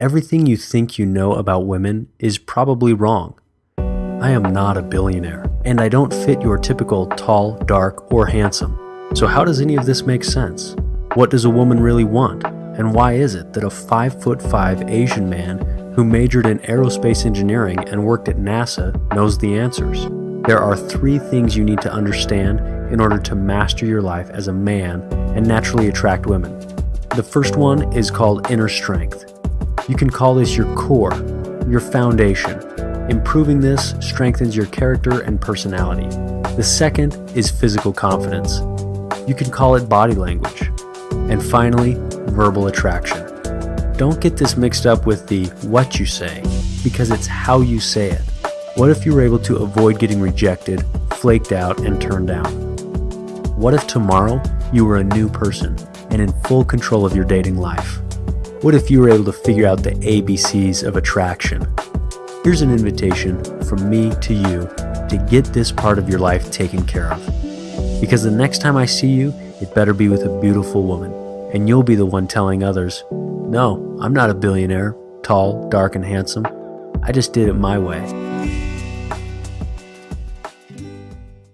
Everything you think you know about women is probably wrong. I am not a billionaire, and I don't fit your typical tall, dark, or handsome. So, how does any of this make sense? What does a woman really want? And why is it that a 5 foot 5 Asian man who majored in aerospace engineering and worked at NASA knows the answers? There are three things you need to understand in order to master your life as a man and naturally attract women. The first one is called inner strength. You can call this your core, your foundation. Improving this strengthens your character and personality. The second is physical confidence. You can call it body language. And finally, verbal attraction. Don't get this mixed up with the what you say, because it's how you say it. What if you were able to avoid getting rejected, flaked out, and turned down? What if tomorrow you were a new person and in full control of your dating life? What if you were able to figure out the ABCs of attraction? Here's an invitation from me to you to get this part of your life taken care of. Because the next time I see you, it better be with a beautiful woman, and you'll be the one telling others, No, I'm not a billionaire, tall, dark, and handsome. I just did it my way.